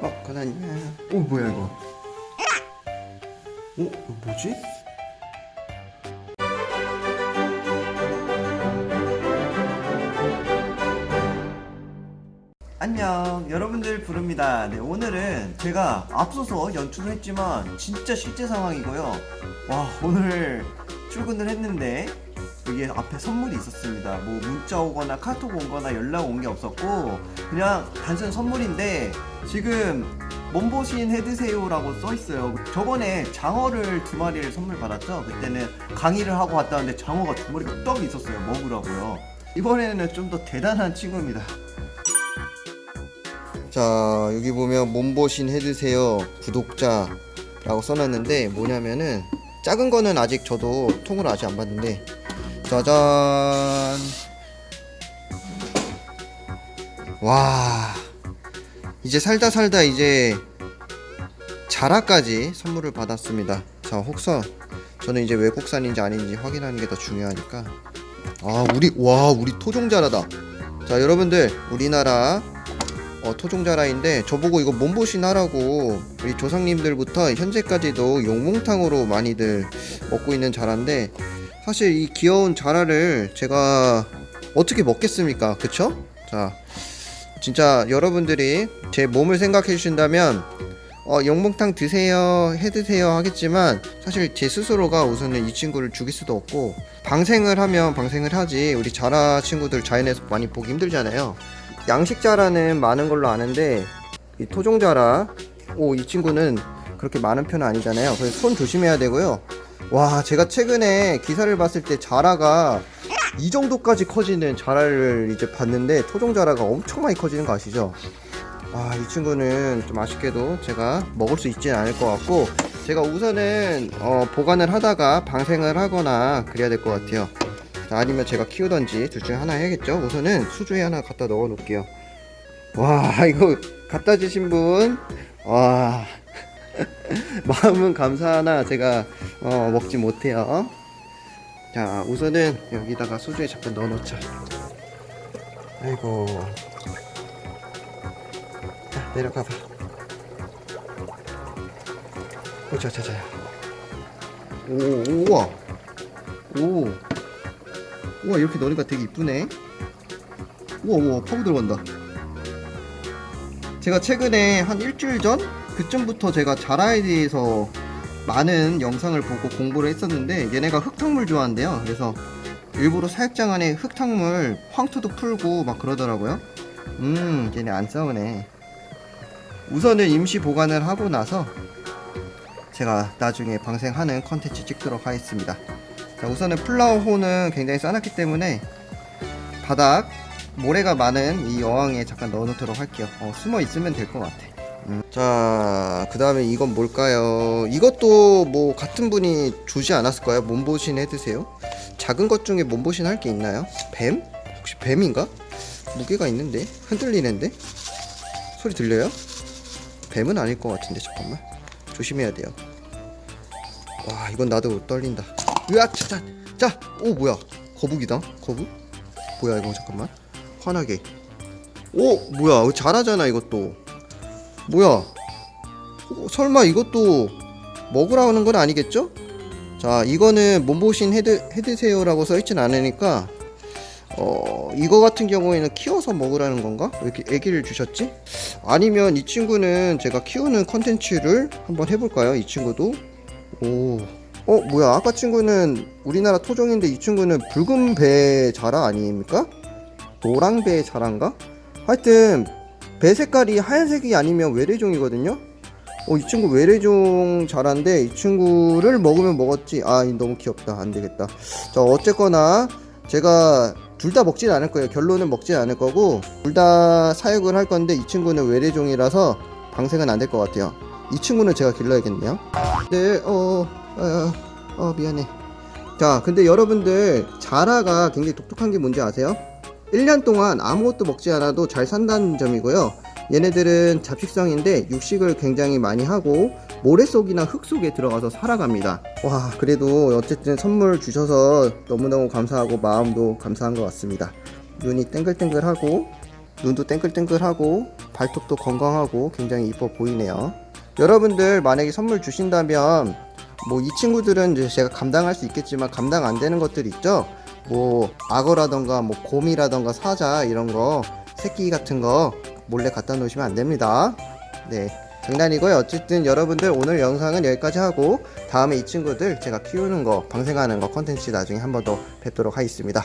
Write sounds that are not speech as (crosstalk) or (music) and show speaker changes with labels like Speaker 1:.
Speaker 1: 어 가나냐 오 뭐야 이거? 어 이거 뭐지? 안녕. 여러분들 부릅니다. 네 오늘은 제가 앞서서 연출을 했지만 진짜 실제 상황이고요. 와 오늘 출근을 했는데 여기 앞에 선물이 있었습니다. 뭐 문자 오거나 카톡 오거나 연락 온 게 없었고 그냥 단순 선물인데 지금 몸보신 해드세요 라고 써있어요. 저번에 장어를 두 마리를 선물 받았죠? 그때는 강의를 하고 왔다는데 장어가 두 마리가 떡 있었어요. 먹으라고요. 이번에는 좀 더 대단한 친구입니다. 자 여기 보면 몸보신 해드세요 구독자 라고 써놨는데 뭐냐면은 작은 거는 아직 저도 통으로 아직 안 봤는데 짜잔. 와. 이제 살다 살다 이제 자라까지 선물을 받았습니다. 자 혹선 저는 이제 외국산인지 아닌지 확인하는 게 더 중요하니까. 아 우리 와 우리 토종자라다. 자 여러분들 우리나라 어, 토종자라인데 저보고 이거 몸보신 하라고 우리 조상님들부터 현재까지도 용몽탕으로 많이들 먹고 있는 자라인데 사실 이 귀여운 자라를 제가 어떻게 먹겠습니까? 그쵸? 자 진짜 여러분들이 제 몸을 생각해 주신다면 어, 용몽탕 드세요 해 드세요 하겠지만 사실 제 스스로가 우선은 이 친구를 죽일 수도 없고 방생을 하면 방생을 하지. 우리 자라 친구들 자연에서 많이 보기 힘들잖아요. 양식자라는 많은 걸로 아는데 이 토종자라 오 이 친구는 그렇게 많은 편은 아니잖아요. 그래서 손 조심해야 되고요 와 제가 최근에 기사를 봤을 때 자라가 이 정도까지 커지는 자라를 이제 봤는데 토종 자라가 엄청 많이 커지는 거 아시죠? 아이 친구는 좀 아쉽게도 제가 먹을 수 있지는 않을 것 같고 제가 우선은 어, 보관을 하다가 방생을 하거나 그래야 될 것 같아요. 자, 아니면 제가 키우던지 둘 중에 하나 해야겠죠? 우선은 수조에 하나 갖다 넣어 놓을게요. 와 (laughs) 이거 갖다 주신 분와 (laughs) 마음은 감사하나 제가 어, 먹지 못해요. 자 우선은 여기다가 수조에 잠깐 넣어 놓자. 아이고. 자 내려가봐. 오자 자자. 오 우와. 오. 우와 이렇게 넣으니까 되게 이쁘네. 우와 우와 파고 들어간다. 제가 최근에 한 일주일 전 그쯤부터 제가 자라에 대해서 많은 영상을 보고 공부를 했었는데 얘네가 흙탕물 좋아한대요. 그래서 일부러 사육장 안에 흙탕물 황토도 풀고 막 그러더라고요. 음 얘네 안 싸우네. 우선은 임시 보관을 하고 나서 제가 나중에 방생하는 컨텐츠 찍도록 하겠습니다. 자 우선은 플라워호는 굉장히 싸놨기 때문에 바닥 모래가 많은 이 어항에 잠깐 넣어놓도록 할게요. 어, 숨어 있으면 될 것 같아 음. 자 그 다음에 이건 뭘까요? 이것도 뭐 같은 분이 주지 않았을까요. 몸보신 해드세요. 작은 것 중에 몸보신 할 게 있나요? 뱀? 혹시 뱀인가? 무게가 있는데? 흔들리는데? 소리 들려요? 뱀은 아닐 것 같은데 잠깐만. 조심해야 돼요. 와 이건 나도 떨린다. 으악 자자 자오 뭐야? 거북이다. 거북? 뭐야 이거 잠깐만. 환하게. 오 뭐야? 잘하잖아 이것도 뭐야 어, 설마 이것도 먹으라 하는 건 아니겠죠? 자 이거는 몸보신 해드, 해드세요 라고 써있진 않으니까 어 이거 같은 경우에는 키워서 먹으라는 건가? 왜 이렇게 애기를 주셨지? 아니면 이 친구는 제가 키우는 컨텐츠를 한번 해볼까요? 이 친구도 오 어 뭐야 아까 친구는 우리나라 토종인데 이 친구는 붉은 배 자라 아닙니까? 노랑 배 자란가? 하여튼 배 색깔이 하얀색이 아니면 외래종이거든요? 어 이 친구 외래종 자라인데 이 친구를 먹으면 먹었지. 아 너무 귀엽다. 안되겠다. 자 어쨌거나 제가 둘 다 먹진 않을 거예요. 결론은 먹진 않을 거고 둘 다 사육을 할 건데 이 친구는 외래종이라서 방생은 안 될 것 같아요. 이 친구는 제가 길러야겠네요. 네, 어, 어, 어, 미안해. 자, 근데 여러분들, 자라가 굉장히 독특한 게 뭔지 아세요? 1년 동안 아무것도 먹지 않아도 잘 산다는 점이고요. 얘네들은 잡식성인데 육식을 굉장히 많이 하고 모래 속이나 흙 속에 들어가서 살아갑니다. 와, 그래도 어쨌든 선물 주셔서 너무너무 감사하고 마음도 감사한 것 같습니다. 눈이 땡글땡글하고 눈도 땡글땡글하고 발톱도 건강하고 굉장히 이뻐 보이네요. 여러분들 만약에 선물 주신다면 뭐 이 친구들은 제가 감당할 수 있겠지만 감당 안 되는 것들 있죠. 뭐 악어라던가 뭐 곰이라던가 사자 이런 거 새끼 같은 거 몰래 갖다 놓으시면 안 됩니다. 네. 장난이고요. 어쨌든 여러분들 오늘 영상은 여기까지 하고 다음에 이 친구들 제가 키우는 거 방생하는 거 컨텐츠 나중에 한 번 더 뵙도록 하겠습니다.